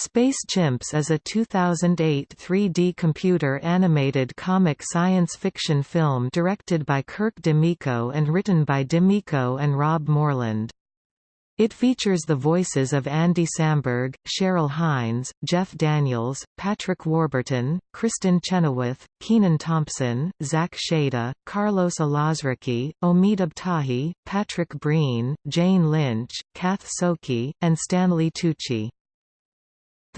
Space Chimps is a 2008 3D computer-animated comic science fiction film directed by Kirk DeMicco and written by DeMicco and Rob Moreland. It features the voices of Andy Samberg, Cheryl Hines, Jeff Daniels, Patrick Warburton, Kristin Chenoweth, Kenan Thompson, Zach Shada, Carlos Alazraqui, Omid Abtahi, Patrick Breen, Jane Lynch, Kath Soucie, and Stanley Tucci.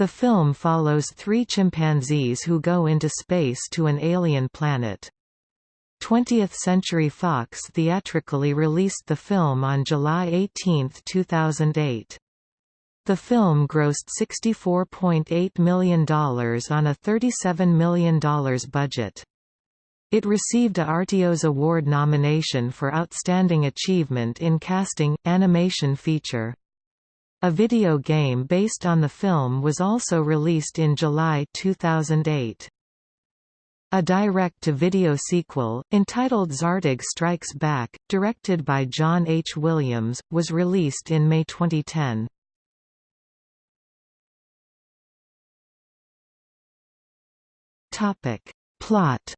The film follows three chimpanzees who go into space to an alien planet. 20th Century Fox theatrically released the film on July 18, 2008. The film grossed $64.8 million on a $37 million budget. It received a Artios Award nomination for Outstanding Achievement in Casting, Animation Feature. A video game based on the film was also released in July 2008. A direct-to-video sequel, entitled Zartog Strikes Back, directed by John H. Williams, was released in May 2010. Plot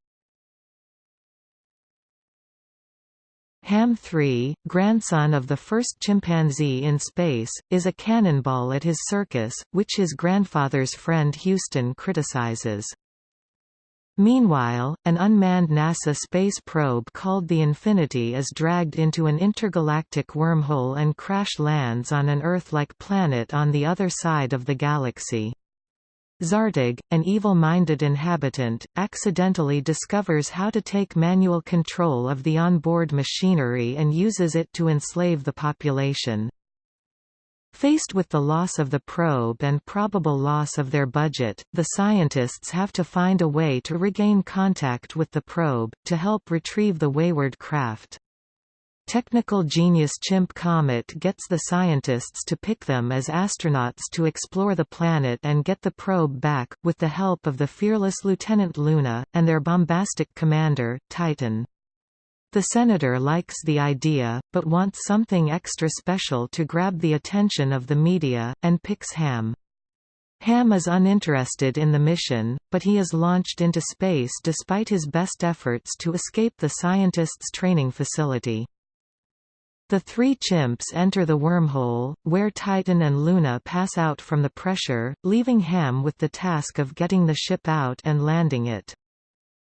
Ham 3, grandson of the first chimpanzee in space, is a cannonball at his circus, which his grandfather's friend Houston criticizes. Meanwhile, an unmanned NASA space probe called the Infinity is dragged into an intergalactic wormhole and crash lands on an Earth-like planet on the other side of the galaxy. Zartog, an evil-minded inhabitant, accidentally discovers how to take manual control of the onboard machinery and uses it to enslave the population. Faced with the loss of the probe and probable loss of their budget, the scientists have to find a way to regain contact with the probe, to help retrieve the wayward craft. Technical genius Chimp Comet gets the scientists to pick them as astronauts to explore the planet and get the probe back, with the help of the fearless Lieutenant Luna, and their bombastic commander, Titan. The senator likes the idea, but wants something extra special to grab the attention of the media, and picks Ham. Ham is uninterested in the mission, but he is launched into space despite his best efforts to escape the scientists' training facility. The three chimps enter the wormhole, where Titan and Luna pass out from the pressure, leaving Ham with the task of getting the ship out and landing it.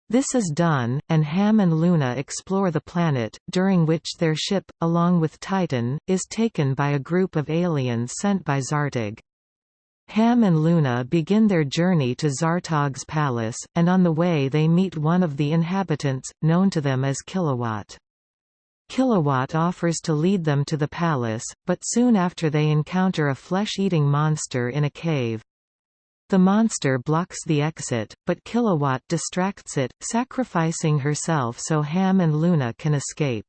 This is done, and Ham and Luna explore the planet, during which their ship, along with Titan, is taken by a group of aliens sent by Zartog. Ham and Luna begin their journey to Zartog's palace, and on the way they meet one of the inhabitants, known to them as Kilowatt. Kilowatt offers to lead them to the palace, but soon after they encounter a flesh-eating monster in a cave. The monster blocks the exit, but Kilowatt distracts it, sacrificing herself so Ham and Luna can escape.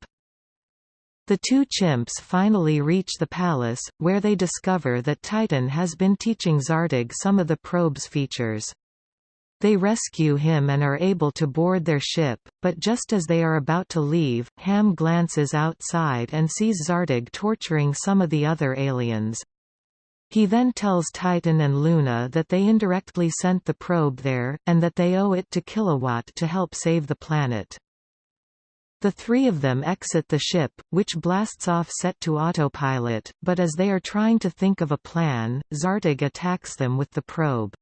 The two chimps finally reach the palace, where they discover that Titan has been teaching Zartog some of the probe's features. They rescue him and are able to board their ship, but just as they are about to leave, Ham glances outside and sees Zartog torturing some of the other aliens. He then tells Titan and Luna that they indirectly sent the probe there, and that they owe it to Kilowatt to help save the planet. The three of them exit the ship, which blasts off set to autopilot, but as they are trying to think of a plan, Zartog attacks them with the probe.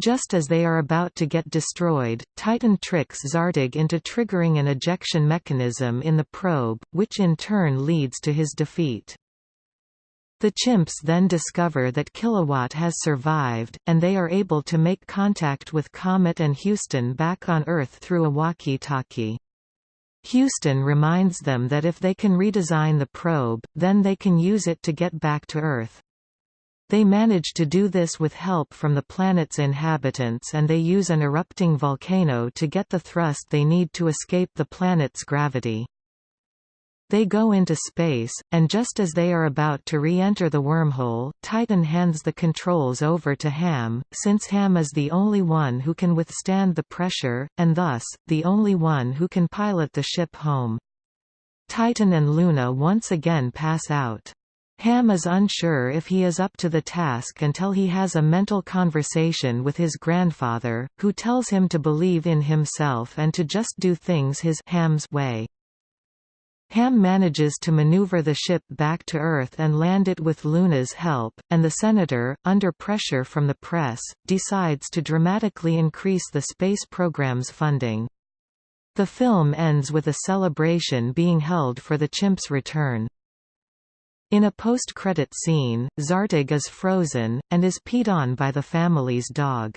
Just as they are about to get destroyed, Titan tricks Zartog into triggering an ejection mechanism in the probe, which in turn leads to his defeat. The chimps then discover that Kilowatt has survived, and they are able to make contact with Comet and Houston back on Earth through a walkie-talkie. Houston reminds them that if they can redesign the probe, then they can use it to get back to Earth. They manage to do this with help from the planet's inhabitants and they use an erupting volcano to get the thrust they need to escape the planet's gravity. They go into space, and just as they are about to re-enter the wormhole, Titan hands the controls over to Ham, since Ham is the only one who can withstand the pressure, and thus, the only one who can pilot the ship home. Titan and Luna once again pass out. Ham is unsure if he is up to the task until he has a mental conversation with his grandfather, who tells him to believe in himself and to just do things his Ham's way. Ham manages to maneuver the ship back to Earth and land it with Luna's help, and the Senator, under pressure from the press, decides to dramatically increase the space program's funding. The film ends with a celebration being held for the chimp's return. In a post-credit scene, Zartog is frozen, and is peed on by the family's dog.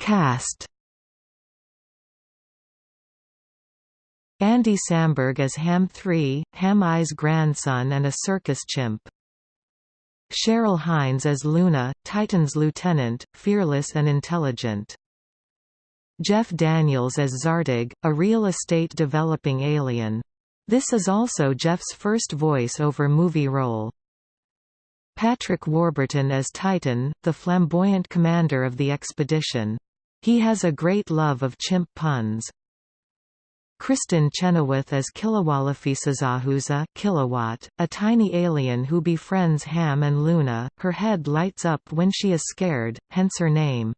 Cast Andy Samberg as Ham 3, Ham I's grandson and a circus chimp. Cheryl Hines as Luna, Titan's lieutenant, fearless and intelligent. Jeff Daniels as Zartog, a real estate developing alien. This is also Jeff's first voice-over movie role. Patrick Warburton as Titan, the flamboyant commander of the expedition. He has a great love of chimp puns. Kristin Chenoweth as Kilowalafisazahuza Kilowatt, a tiny alien who befriends Ham and Luna, her head lights up when she is scared, hence her name.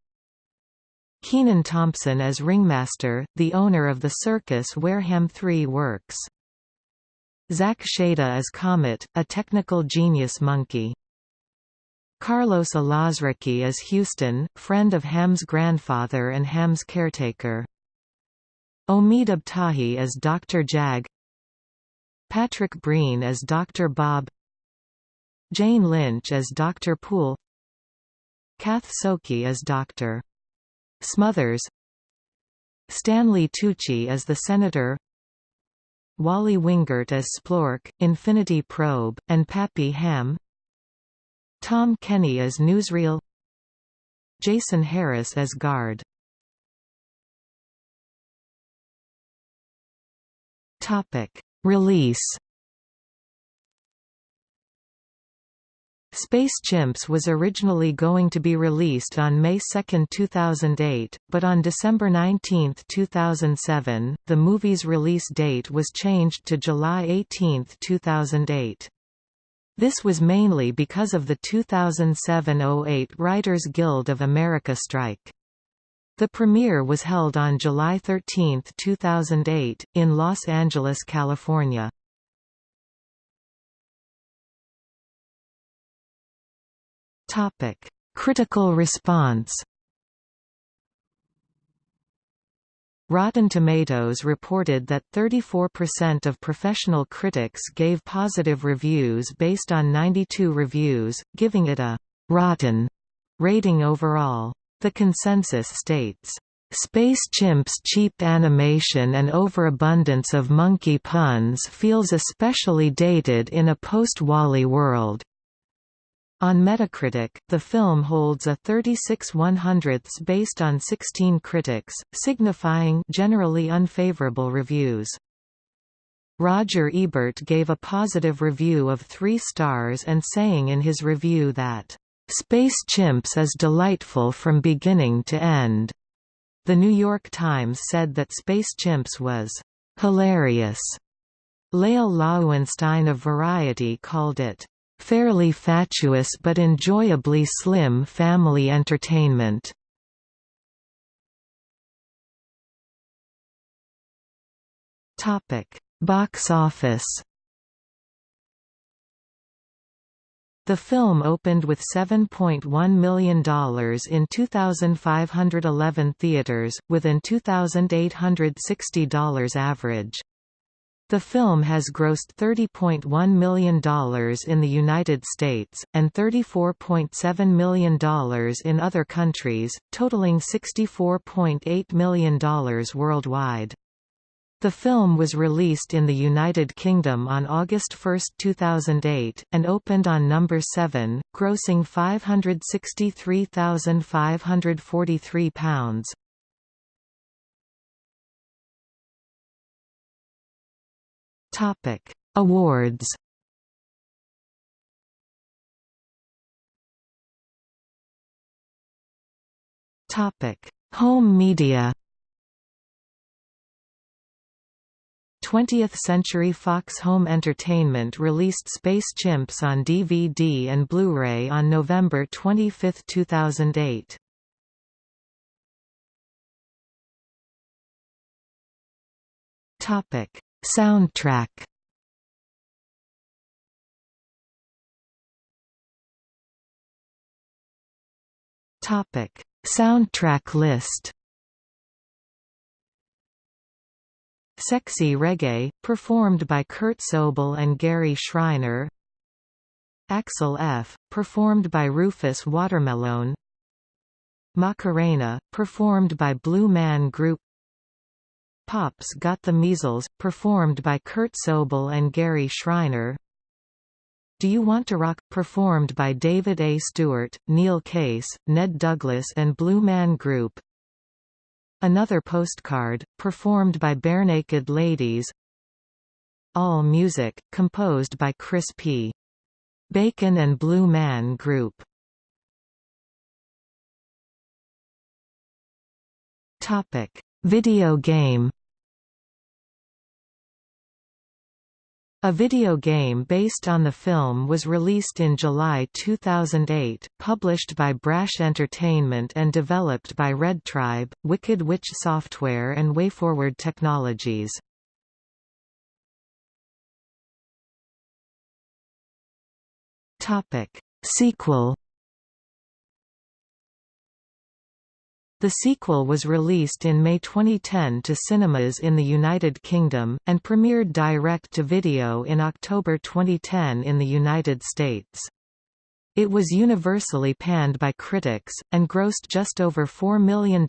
Kenan Thompson as Ringmaster, the owner of the circus where Ham 3 works. Zach Shada as Comet, a technical genius monkey. Carlos Alazraqui as Houston, friend of Ham's grandfather and Ham's caretaker. Omid Abtahi as Dr. Jag Patrick Breen as Dr. Bob Jane Lynch as Dr. Poole Kath Soucie as Dr. Smothers. Stanley Tucci as the Senator. Wally Wingert as Splork, Infinity Probe, and Pappy Ham. Tom Kenny as Newsreel. Jason Harris as Guard. Release Space Chimps was originally going to be released on May 2, 2008, but on December 19, 2007, the movie's release date was changed to July 18, 2008. This was mainly because of the 2007–08 Writers Guild of America strike. The premiere was held on July 13, 2008, in Los Angeles, California. Topic: Critical response. Rotten Tomatoes reported that 34% of professional critics gave positive reviews based on 92 reviews, giving it a «rotten» rating overall. The consensus states, Space Chimp's cheap animation and overabundance of monkey puns feels especially dated in a post-Wally world. On Metacritic, the film holds a 36 100ths based on 16 critics, signifying generally unfavorable reviews. Roger Ebert gave a positive review of three stars and saying in his review that, "...Space Chimps is delightful from beginning to end." The New York Times said that Space Chimps was "...hilarious." Lael Loewenstein of Variety called it fairly fatuous but enjoyably slim family entertainment. Topic: Box office. The film opened with $7.1 million in 2,511 theaters, with an $2,860 average. The film has grossed $30.1 million in the United States, and $34.7 million in other countries, totaling $64.8 million worldwide. The film was released in the United Kingdom on August 1, 2008, and opened on number 7, grossing £563,543. Topic: Awards. Topic: Home media. 20th Century Fox Home Entertainment released Space Chimps on DVD and Blu-ray on November 25, 2008. Topic: Soundtrack. Topic: Soundtrack list. Sexy Reggae, performed by Kurt Sobel and Gary Schreiner Axel F., performed by Rufus Watermelon Macarena, performed by Blue Man Group Pops Got the Measles, performed by Kurt Sobel and Gary Schreiner. Do You Want to Rock, performed by David A. Stewart, Neil Case, Ned Douglas and Blue Man Group. Another Postcard, performed by Barenaked Ladies. All music, composed by Chris P. Bacon and Blue Man Group Video game A video game based on the film was released in July 2008, published by Brash Entertainment and developed by Red Tribe, Wicked Witch Software and WayForward Technologies. Sequel The sequel was released in May 2010 to cinemas in the United Kingdom, and premiered direct-to-video in October 2010 in the United States. It was universally panned by critics, and grossed just over $4 million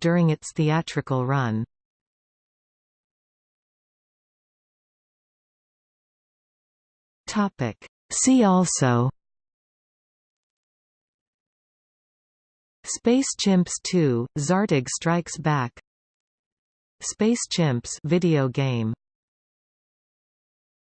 during its theatrical run. See also Space Chimps 2: Zartog Strikes Back. Space Chimps video game